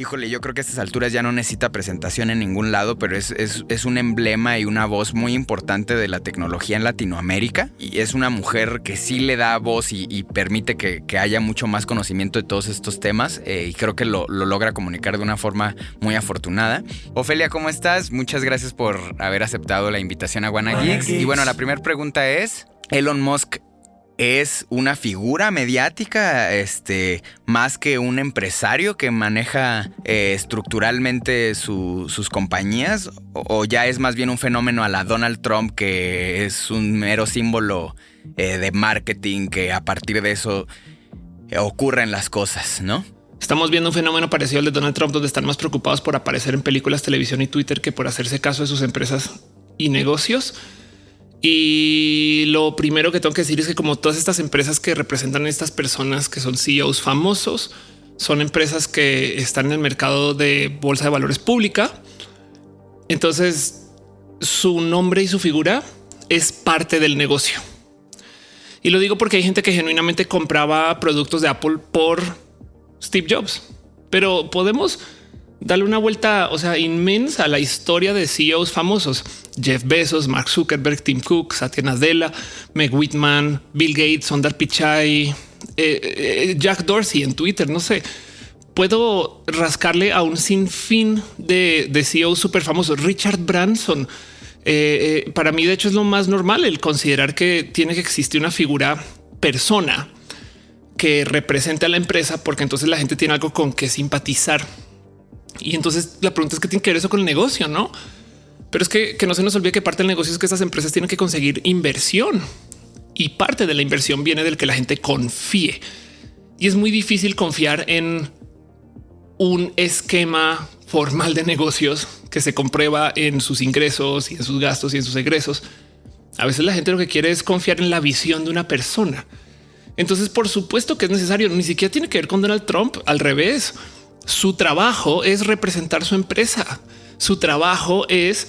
Híjole, yo creo que a estas alturas ya no necesita presentación en ningún lado, pero es, es, un emblema y una voz muy importante de la tecnología en Latinoamérica. Y es una mujer que sí le da voz y, permite que, haya mucho más conocimiento de todos estos temas. Eh, y creo que lo, logra comunicar de una forma muy afortunada. Ofelia, ¿cómo estás? Muchas gracias por haber aceptado la invitación a Wanna Y bueno, la primera pregunta es: ¿Elon Musk es una figura mediática, este, más que un empresario que maneja eh, estructuralmente sus compañías, o, ya es más bien un fenómeno a la Donald Trump que es un mero símbolo eh, de marketing que a partir de eso eh, ocurren las cosas, ¿no? Estamos viendo un fenómeno parecido al de Donald Trump, donde están más preocupados por aparecer en películas, televisión y Twitter que por hacerse caso de sus empresas y negocios. Y lo primero que tengo que decir es que como todas estas empresas que representan a estas personas que son CEOs famosos, son empresas que están en el mercado de bolsa de valores pública. Entonces su nombre y su figura es parte del negocio. Y lo digo porque hay gente que genuinamente compraba productos de Apple por Steve Jobs, pero podemos darle una vuelta, o sea, inmensa a la historia de CEOs famosos. Jeff Bezos, Mark Zuckerberg, Tim Cook, Satya Nadella, Meg Whitman, Bill Gates, Sundar Pichai, eh, eh, Jack Dorsey en Twitter, no sé. Puedo rascarle a un sinfín de, de CEOs súper famosos. Richard Branson. Eh, para mí, de hecho, es lo más normal el considerar que tiene que existir una figura persona que represente a la empresa, porque entonces la gente tiene algo con que simpatizar. Y entonces la pregunta es qué tiene que ver eso con el negocio, no? Pero es que, no se nos olvide que parte del negocio es que estas empresas tienen que conseguir inversión y parte de la inversión viene del que la gente confíe. Y es muy difícil confiar en un esquema formal de negocios que se comprueba en sus ingresos y en sus gastos y en sus egresos. A veces la gente lo que quiere es confiar en la visión de una persona. Entonces, por supuesto que es necesario. Ni siquiera tiene que ver con Donald Trump. Al revés, su trabajo es representar su empresa su trabajo es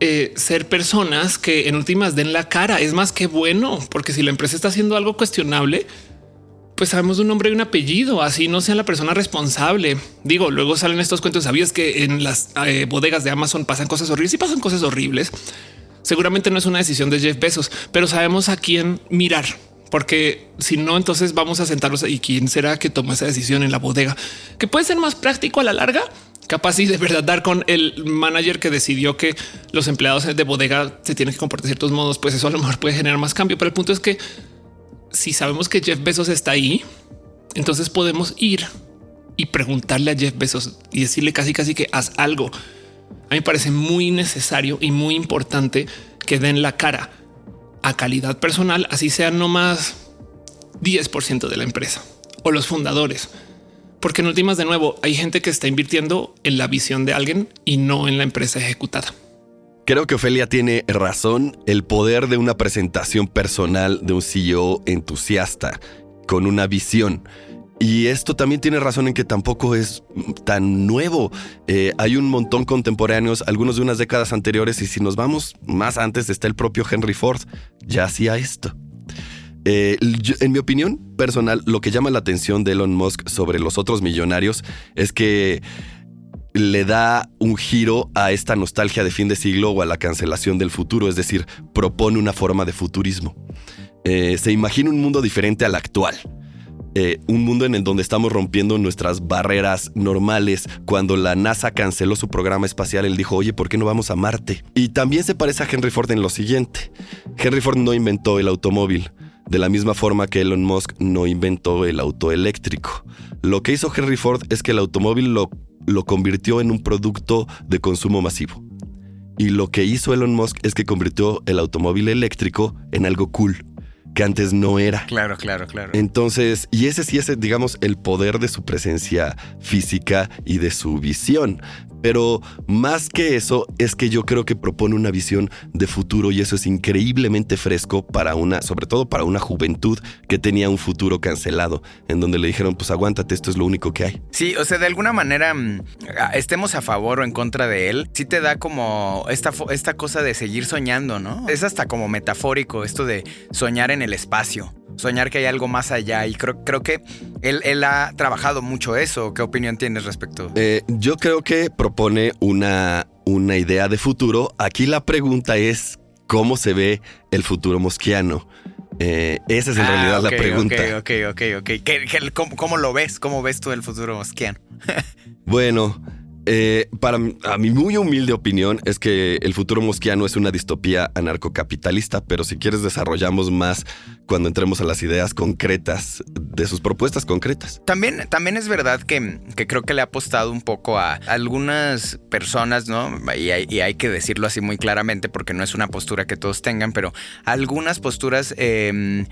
eh, ser personas que en últimas den la cara. Es más que bueno, porque si la empresa está haciendo algo cuestionable, pues sabemos un nombre y un apellido, así no sea la persona responsable. Digo, luego salen estos cuentos. Sabías que en las eh, bodegas de Amazon pasan cosas horribles y pasan cosas horribles. Seguramente no es una decisión de Jeff Bezos, pero sabemos a quién mirar, porque si no, entonces vamos a sentarnos y quién será que toma esa decisión en la bodega, que puede ser más práctico a la larga capaz y de verdad dar con el manager que decidió que los empleados de bodega se tienen que comportar de ciertos modos, pues eso a lo mejor puede generar más cambio. Pero el punto es que si sabemos que Jeff Bezos está ahí, entonces podemos ir y preguntarle a Jeff Bezos y decirle casi casi que haz algo. A mí me parece muy necesario y muy importante que den la cara a calidad personal, así sea no más 10% de la empresa o los fundadores porque en últimas, de nuevo, hay gente que está invirtiendo en la visión de alguien y no en la empresa ejecutada. Creo que Ofelia tiene razón. El poder de una presentación personal de un CEO entusiasta con una visión. Y esto también tiene razón en que tampoco es tan nuevo. Eh, hay un montón contemporáneos, algunos de unas décadas anteriores, y si nos vamos más antes, está el propio Henry Ford, ya hacía esto. Eh, en mi opinión personal, lo que llama la atención de Elon Musk sobre los otros millonarios es que le da un giro a esta nostalgia de fin de siglo o a la cancelación del futuro, es decir, propone una forma de futurismo. Eh, se imagina un mundo diferente al actual. Eh, un mundo en el donde estamos rompiendo nuestras barreras normales. Cuando la NASA canceló su programa espacial, él dijo, oye, ¿por qué no vamos a Marte? Y también se parece a Henry Ford en lo siguiente. Henry Ford no inventó el automóvil, de la misma forma que Elon Musk no inventó el auto eléctrico. Lo que hizo Henry Ford es que el automóvil lo, lo convirtió en un producto de consumo masivo. Y lo que hizo Elon Musk es que convirtió el automóvil eléctrico en algo cool, que antes no era. Claro, claro, claro. Entonces, y ese sí es, digamos, el poder de su presencia física y de su visión. Pero más que eso, es que yo creo que propone una visión de futuro y eso es increíblemente fresco para una, sobre todo para una juventud que tenía un futuro cancelado, en donde le dijeron, pues aguántate, esto es lo único que hay. Sí, o sea, de alguna manera, mm, estemos a favor o en contra de él, sí te da como esta, esta cosa de seguir soñando, ¿no? Es hasta como metafórico esto de soñar en el espacio. soñar que hay algo más allá. Y creo, creo que él, ha trabajado mucho eso. ¿Qué opinión tienes respecto? Eh, yo creo que propone una, una idea de futuro. Aquí la pregunta es cómo se ve el futuro mosquiano. Eh, esa es en ah, realidad la pregunta. Ok, ok, ok, ok. cómo, cómo, lo ves? ¿Cómo ves tú el futuro mosquiano? bueno, eh, para a mi muy humilde opinión es que el futuro mosquiano es una distopía anarcocapitalista, pero si quieres desarrollamos más cuando entremos a las ideas concretas de sus propuestas concretas. También, también es verdad que, creo que le ha apostado un poco a algunas personas, ¿no? Y hay, que decirlo así muy claramente porque no es una postura que todos tengan, pero algunas posturas... Em,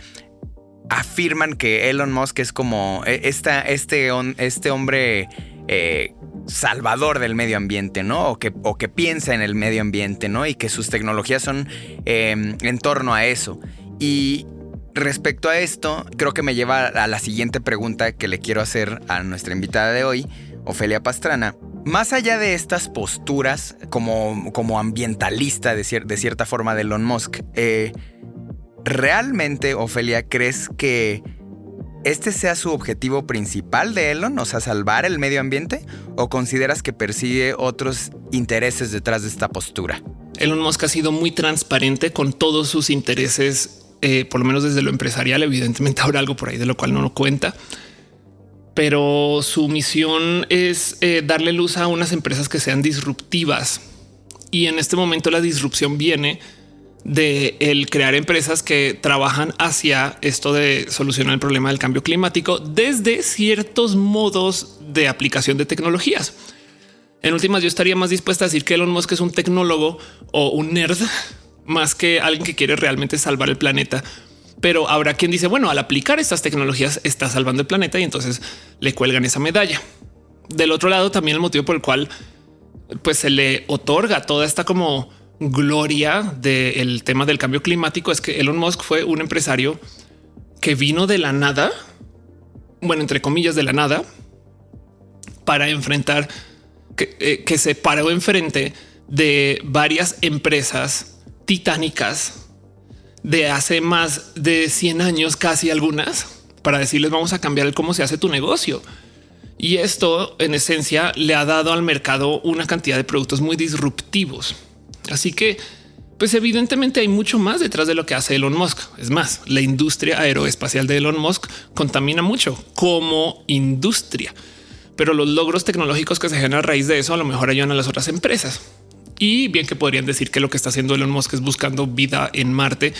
afirman que Elon Musk es como e, esta, este, este hombre eh, salvador del medio ambiente, ¿no? O que, o que piensa en el medio ambiente, ¿no? Y que sus tecnologías son em, en torno a eso. Y respecto a esto, creo que me lleva a la siguiente pregunta que le quiero hacer a nuestra invitada de hoy, Ofelia Pastrana. Más allá de estas posturas como, como ambientalista de, cierta forma de Elon Musk, eh, ¿realmente, Ofelia, crees que este sea su objetivo principal de Elon, o sea, salvar el medio ambiente, o consideras que persigue otros intereses detrás de esta postura? Elon Musk ha sido muy transparente con todos sus intereses, eh, por lo menos desde lo empresarial, evidentemente habrá algo por ahí de lo cual no lo cuenta, pero su misión es eh, darle luz a unas empresas que sean disruptivas. Y en este momento la disrupción viene de el crear empresas que trabajan hacia esto de solucionar el problema del cambio climático desde ciertos modos de aplicación de tecnologías. En últimas, yo estaría más dispuesta a decir que Elon Musk es un tecnólogo o un nerd más que alguien que quiere realmente salvar el planeta. Pero habrá quien dice, bueno, al aplicar estas tecnologías está salvando el planeta y entonces le cuelgan esa medalla. Del otro lado, también el motivo por el cual pues se le otorga toda esta como gloria del tema del cambio climático es que Elon Musk fue un empresario que vino de la nada, bueno, entre comillas de la nada, para enfrentar que, eh, que se paró enfrente de varias empresas titánicas de hace más de 100 años, casi algunas, para decirles vamos a cambiar el cómo se hace tu negocio. Y esto en esencia le ha dado al mercado una cantidad de productos muy disruptivos. Así que, pues evidentemente hay mucho más detrás de lo que hace Elon Musk. Es más, la industria aeroespacial de Elon Musk contamina mucho como industria, pero los logros tecnológicos que se generan a raíz de eso a lo mejor ayudan a las otras empresas. Y bien que podrían decir que lo que está haciendo Elon Musk es buscando vida en Marte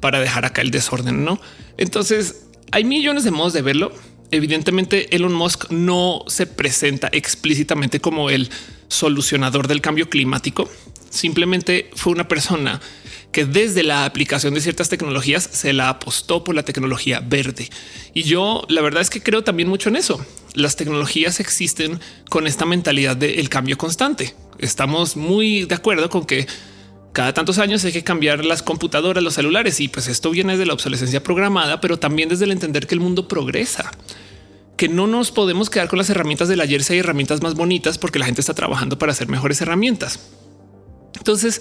para dejar acá el desorden, ¿no? Entonces, hay millones de modos de verlo. Evidentemente, Elon Musk no se presenta explícitamente como el solucionador del cambio climático, Simplemente fue una persona que desde la aplicación de ciertas tecnologías se la apostó por la tecnología verde. Y yo la verdad es que creo también mucho en eso. Las tecnologías existen con esta mentalidad del cambio constante. Estamos muy de acuerdo con que cada tantos años hay que cambiar las computadoras, los celulares y pues esto viene de la obsolescencia programada, pero también desde el entender que el mundo progresa que no nos podemos quedar con las herramientas del ayer si hay herramientas más bonitas porque la gente está trabajando para hacer mejores herramientas. Entonces,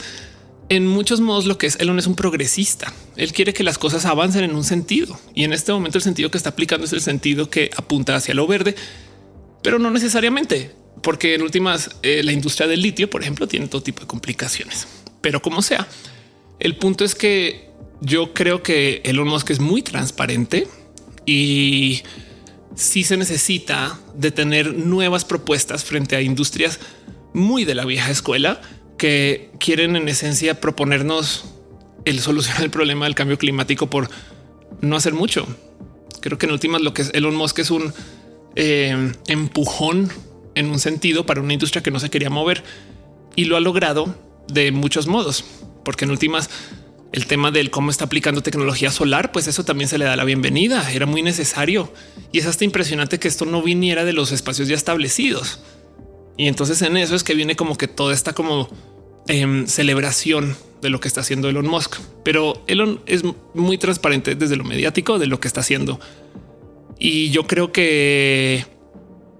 en muchos modos lo que es Elon es un progresista. Él quiere que las cosas avancen en un sentido y en este momento el sentido que está aplicando es el sentido que apunta hacia lo verde, pero no necesariamente, porque en últimas eh, la industria del litio, por ejemplo, tiene todo tipo de complicaciones. Pero como sea, el punto es que yo creo que Elon Musk es muy transparente y si se necesita de tener nuevas propuestas frente a industrias muy de la vieja escuela que quieren en esencia proponernos el solucionar el problema del cambio climático por no hacer mucho. Creo que en últimas lo que es Elon Musk es un eh, empujón en un sentido para una industria que no se quería mover y lo ha logrado de muchos modos, porque en últimas el tema del cómo está aplicando tecnología solar, pues eso también se le da la bienvenida. Era muy necesario y es hasta impresionante que esto no viniera de los espacios ya establecidos. Y entonces en eso es que viene como que todo está como Em, celebración de lo que está haciendo Elon Musk, pero Elon es muy transparente desde lo mediático de lo que está haciendo. Y yo creo que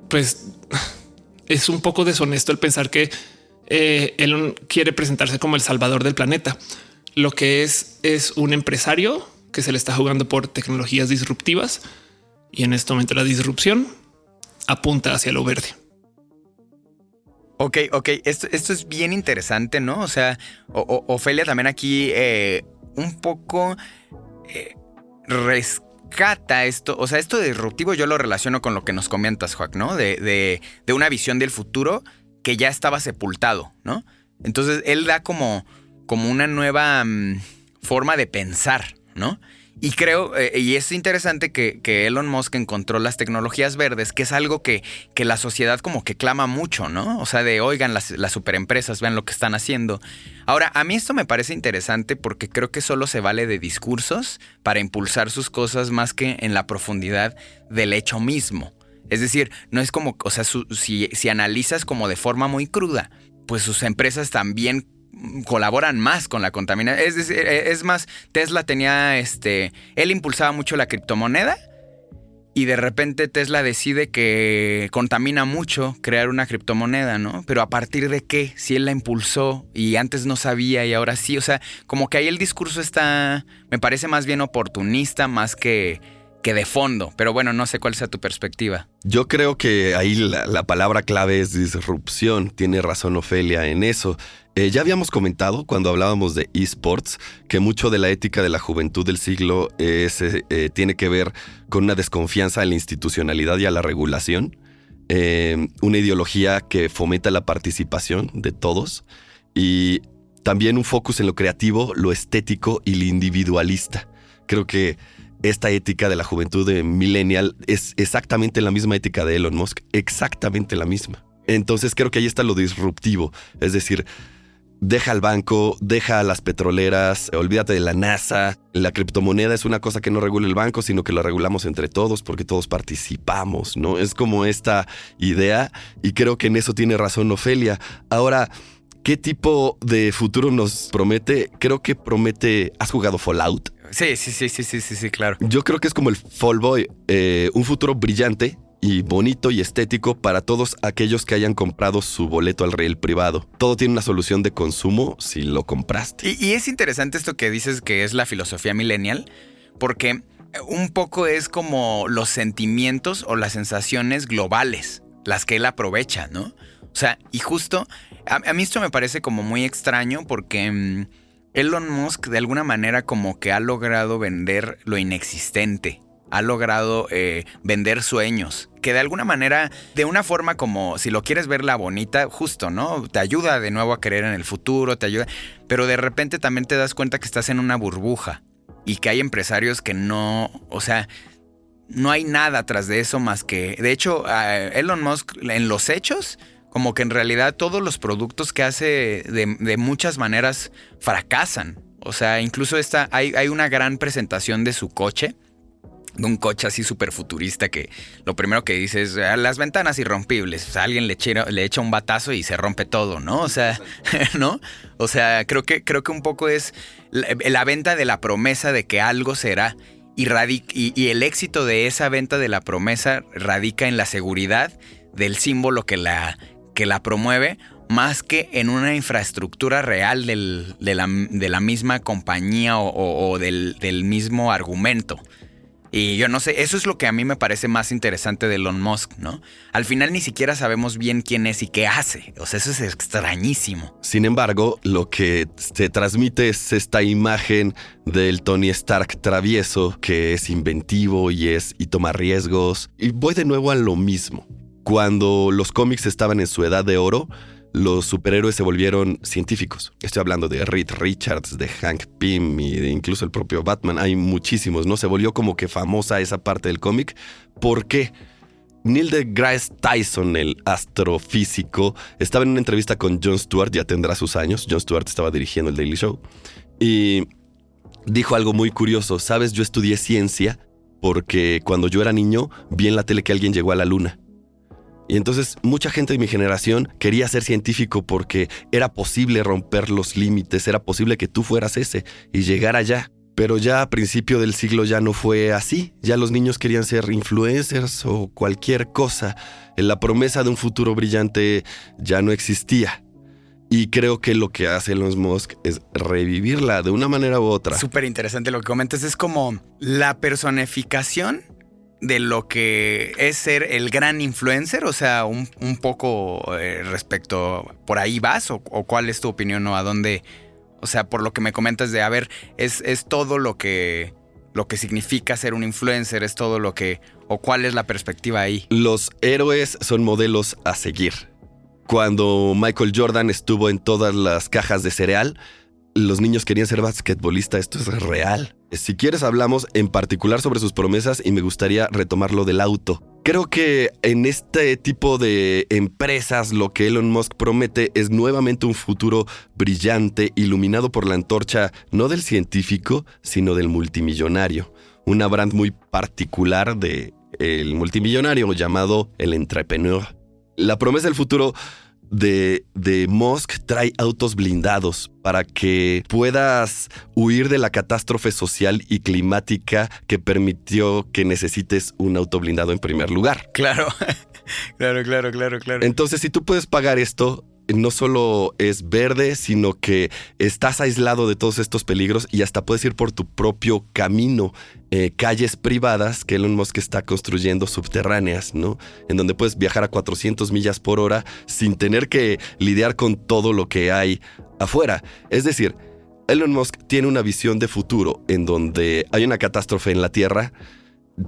pues es un poco deshonesto el pensar que eh, Elon quiere presentarse como el salvador del planeta. Lo que es es un empresario que se le está jugando por tecnologías disruptivas y en este momento la disrupción apunta hacia lo verde. Ok, ok, esto, esto es bien interesante, ¿no? O sea, Ofelia también aquí eh, un poco eh, rescata esto, o sea, esto de disruptivo yo lo relaciono con lo que nos comentas, Juan, ¿no? De, de, una visión del futuro que ya estaba sepultado, ¿no? Entonces él da como, como una nueva mm, forma de pensar, ¿no? Y creo, eh, y es interesante que, Elon Musk encontró las tecnologías verdes, que es algo que, que, la sociedad como que clama mucho, ¿no? O sea, de oigan las, las superempresas, vean lo que están haciendo. Ahora, a mí esto me parece interesante porque creo que solo se vale de discursos para impulsar sus cosas más que en la profundidad del hecho mismo. Es decir, no es como, o sea, si, si analizas como de forma muy cruda, pues sus empresas también colaboran más con la contaminación. Es, eh, es más, Tesla tenía este. Él impulsaba mucho la criptomoneda. Y de repente Tesla decide que contamina mucho crear una criptomoneda, ¿no? Pero a partir de qué? Si él la impulsó y antes no sabía y ahora sí. O sea, como que ahí el discurso está, me parece más bien oportunista, más que, que de fondo. Pero bueno, no sé cuál sea tu perspectiva. Yo creo que ahí la, la palabra clave es disrupción. Tiene razón Ofelia en eso. Eh, ya habíamos comentado cuando hablábamos de esports que mucho de la ética de la juventud del siglo eh, tiene que ver con una desconfianza a la institucionalidad y a la regulación, eh, una ideología que fomenta la participación de todos y también un focus en lo creativo, lo estético y lo individualista. Creo que esta ética de la juventud de millennial es exactamente la misma ética de Elon Musk, exactamente la misma. Entonces creo que ahí está lo disruptivo, es decir, deja al banco, deja a las petroleras, olvídate de la NASA. La criptomoneda es una cosa que no regula el banco, sino que la regulamos entre todos porque todos participamos, ¿no? Es como esta idea y creo que en eso tiene razón Ofelia. Ahora, ¿qué tipo de futuro nos promete? Creo que promete... ¿Has jugado Fallout? Sí, sí, sí, sí, sí, sí, sí, claro. Yo creo que es como el Fall Boy, eh, un futuro brillante y bonito y estético para todos aquellos que hayan comprado su boleto al rail privado. Todo tiene una solución de consumo si lo compraste. Y, es interesante esto que dices que es la filosofía millennial, porque un poco es como los sentimientos o las sensaciones globales, las que él aprovecha, ¿no? O sea, y justo, a, mí esto me parece como muy extraño porque... Mm, Elon Musk de alguna manera como que ha logrado vender lo inexistente ha logrado eh, vender sueños, que de alguna manera, de una forma como, si lo quieres ver la bonita, justo, ¿no? Te ayuda de nuevo a creer en el futuro, te ayuda, pero de repente también te das cuenta que estás en una burbuja y que hay empresarios que no, o sea, no hay nada tras de eso más que, de hecho, Elon Musk en los hechos, como que en realidad todos los productos que hace de, muchas maneras fracasan. O sea, incluso esta, hay, hay una gran presentación de su coche de un coche así súper futurista que lo primero que dice es ah, las ventanas irrompibles. O sea, alguien le, echa, le echa un batazo y se rompe todo, ¿no? O sea, ¿no? O sea, creo que, creo que un poco es la, venta de la promesa de que algo será. Y, y, el éxito de esa venta de la promesa radica en la seguridad del símbolo que la, que la promueve, más que en una infraestructura real de, la, misma compañía o, del, del mismo argumento. Y yo no sé, eso es lo que a mí me parece más interesante de Elon Musk, ¿no? Al final ni siquiera sabemos bien quién es y qué hace. O sea, eso es extrañísimo. Sin embargo, lo que se transmite es esta imagen del Tony Stark travieso, que es inventivo y es y toma riesgos. Y voy de nuevo a lo mismo. Cuando los cómics estaban en su edad de oro, los superhéroes se volvieron científicos. Estoy hablando de Reed Richards, de Hank Pym y incluso el propio Batman. Hay muchísimos, ¿no? Se volvió como que famosa esa parte del cómic. ¿Por qué? Neil deGrasse Tyson, el astrofísico, estaba en una entrevista con Jon Stewart, ya tendrá sus años. Jon Stewart estaba dirigiendo el Daily Show. Y dijo algo muy curioso. Sabes, yo estudié ciencia porque cuando yo era niño vi en la tele que alguien llegó a la luna. Y entonces mucha gente de mi generación quería ser científico porque era posible romper los límites, era posible que tú fueras ese y llegar allá. Pero ya a principio del siglo ya no fue así, ya los niños querían ser influencers o cualquier cosa. La promesa de un futuro brillante ya no existía. Y creo que lo que hace Elon Musk es revivirla de una manera u otra. Súper interesante lo que comentas. Es como la personificación de lo que es ser el gran influencer, o sea, un, poco eh, respecto, ¿por ahí vas? O, cuál es tu opinión o a dónde? O sea, por lo que me comentas de, a ver, es, es todo lo que, lo que significa ser un influencer, es todo lo que, o cuál es la perspectiva ahí. Los héroes son modelos a seguir. Cuando Michael Jordan estuvo en todas las cajas de cereal, los niños querían ser basquetbolistas, esto es real. Si quieres hablamos en particular sobre sus promesas y me gustaría retomar lo del auto. Creo que en este tipo de empresas lo que Elon Musk promete es nuevamente un futuro brillante, iluminado por la antorcha no del científico, sino del multimillonario. Una brand muy particular de el multimillonario llamado el entrepreneur. La promesa del futuro de, de Musk trae autos blindados para que puedas huir de la catástrofe social y climática que permitió que necesites un auto blindado en primer lugar. Claro, claro, claro, claro, claro. Entonces, si tú puedes pagar esto, no solo es verde, sino que estás aislado de todos estos peligros y hasta puedes ir por tu propio camino, eh, calles privadas que Elon Musk está construyendo subterráneas, ¿no? En donde puedes viajar a 400 millas por hora sin tener que lidiar con todo lo que hay afuera. Es decir, Elon Musk tiene una visión de futuro en donde hay una catástrofe en la Tierra,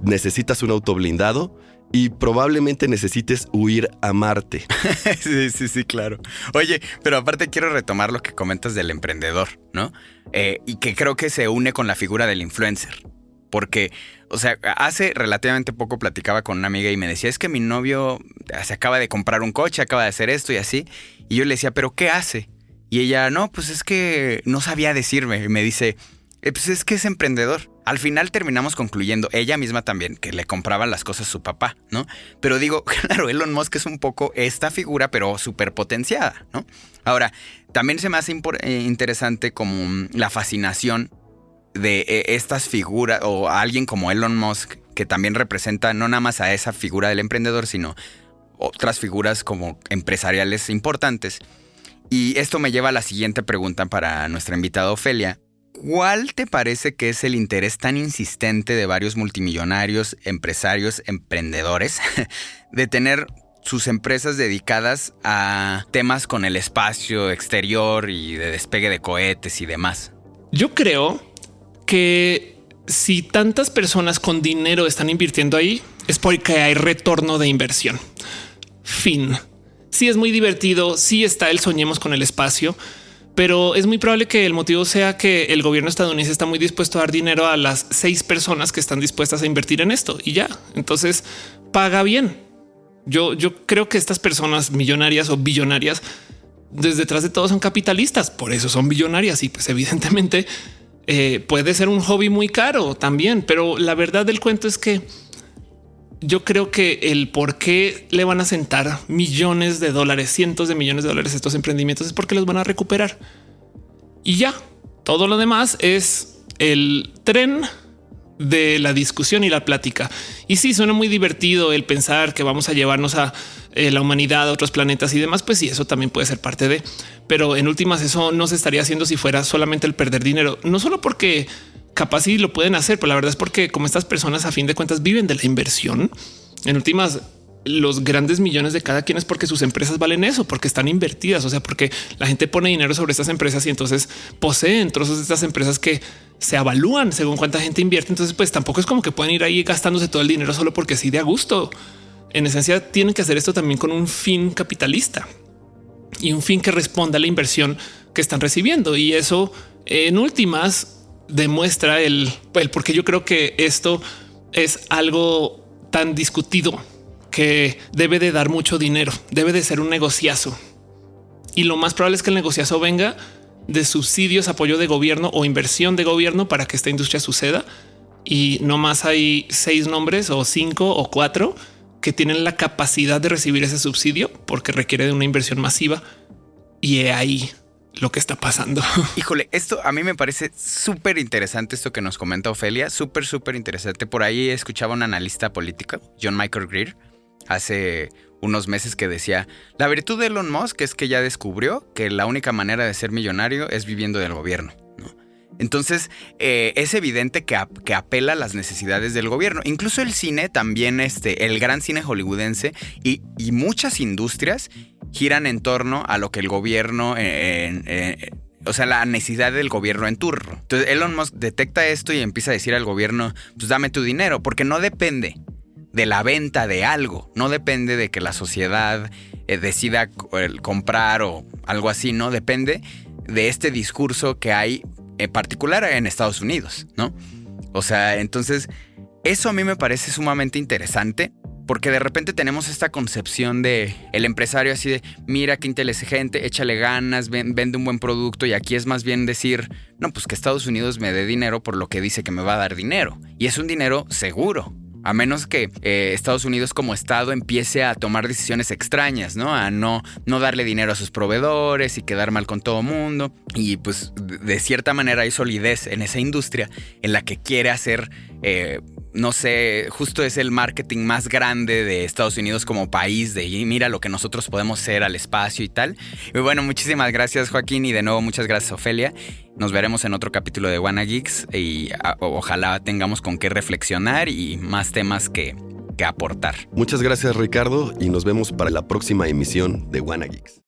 necesitas un auto blindado, y probablemente necesites huir a Marte. sí, sí, sí, claro. Oye, pero aparte quiero retomar lo que comentas del emprendedor, ¿no? Eh, y que creo que se une con la figura del influencer. Porque, o sea, hace relativamente poco platicaba con una amiga y me decía, es que mi novio se acaba de comprar un coche, acaba de hacer esto y así. Y yo le decía, pero ¿qué hace? Y ella, no, pues es que no sabía decirme. Y me dice, eh, pues es que es emprendedor. Al final terminamos concluyendo, ella misma también, que le compraba las cosas a su papá, ¿no? Pero digo, claro, Elon Musk es un poco esta figura, pero súper potenciada, ¿no? Ahora, también se me hace eh, interesante como la fascinación de eh, estas figuras, o alguien como Elon Musk, que también representa no nada más a esa figura del emprendedor, sino otras figuras como empresariales importantes. Y esto me lleva a la siguiente pregunta para nuestra invitada Ofelia, ¿Cuál te parece que es el interés tan insistente de varios multimillonarios, empresarios, emprendedores de tener sus empresas dedicadas a temas con el espacio exterior y de despegue de cohetes y demás? Yo creo que si tantas personas con dinero están invirtiendo ahí, es porque hay retorno de inversión. Fin. Sí es muy divertido, sí está el soñemos con el espacio, pero es muy probable que el motivo sea que el gobierno estadounidense está muy dispuesto a dar dinero a las seis personas que están dispuestas a invertir en esto y ya. Entonces paga bien. Yo, yo creo que estas personas millonarias o billonarias desde detrás de todo son capitalistas, por eso son billonarias y pues evidentemente eh, puede ser un hobby muy caro también, pero la verdad del cuento es que yo creo que el por qué le van a sentar millones de dólares, cientos de millones de dólares a estos emprendimientos es porque los van a recuperar. Y ya, todo lo demás es el tren de la discusión y la plática. Y sí, suena muy divertido el pensar que vamos a llevarnos a eh, la humanidad a otros planetas y demás, pues sí, eso también puede ser parte de, pero en últimas eso no se estaría haciendo si fuera solamente el perder dinero, no solo porque capaz sí lo pueden hacer, pero la verdad es porque como estas personas a fin de cuentas viven de la inversión, en últimas los grandes millones de cada quien es porque sus empresas valen eso, porque están invertidas, o sea, porque la gente pone dinero sobre estas empresas y entonces poseen trozos de estas empresas que se avalúan según cuánta gente invierte. Entonces, pues tampoco es como que pueden ir ahí gastándose todo el dinero solo porque sí de a gusto. En esencia, tienen que hacer esto también con un fin capitalista y un fin que responda a la inversión que están recibiendo. Y eso, en últimas, demuestra el, el porque yo creo que esto es algo tan discutido que debe de dar mucho dinero, debe de ser un negociazo. Y lo más probable es que el negociazo venga de subsidios, apoyo de gobierno o inversión de gobierno para que esta industria suceda. Y no más hay seis nombres o cinco o cuatro que tienen la capacidad de recibir ese subsidio porque requiere de una inversión masiva. Y ahí lo que está pasando. Híjole, esto a mí me parece súper interesante esto que nos comenta Ofelia, súper, súper interesante. Por ahí escuchaba un analista político, John Michael Greer, hace unos meses que decía, la virtud de Elon Musk es que ya descubrió que la única manera de ser millonario es viviendo del gobierno. Entonces, eh, es evidente que, que, apela a las necesidades del gobierno. Incluso el cine también, este, el gran cine hollywoodense y, muchas industrias giran en torno a lo que el gobierno, eh, o sea, la necesidad del gobierno en turno. Entonces, Elon Musk detecta esto y empieza a decir al gobierno, pues dame tu dinero, porque no depende de la venta de algo, no depende de que la sociedad eh, decida comprar o algo así, no depende de este discurso que hay en particular en Estados Unidos, ¿no? O sea, entonces, eso a mí me parece sumamente interesante. Porque de repente tenemos esta concepción de el empresario así de, mira qué inteligente, échale ganas, vende un buen producto y aquí es más bien decir, no, pues que Estados Unidos me dé dinero por lo que dice que me va a dar dinero. Y es un dinero seguro, a menos que eh, Estados Unidos como Estado empiece a tomar decisiones extrañas, ¿no? A no, no darle dinero a sus proveedores y quedar mal con todo mundo. Y pues de cierta manera hay solidez en esa industria en la que quiere hacer eh, no sé, justo es el marketing más grande de Estados Unidos como país, de mira lo que nosotros podemos hacer al espacio y tal. Y bueno, muchísimas gracias Joaquín y de nuevo muchas gracias Ofelia. Nos veremos en otro capítulo de Wanna Geeks y ojalá tengamos con qué reflexionar y más temas que, que aportar. Muchas gracias Ricardo y nos vemos para la próxima emisión de Wanna Geeks.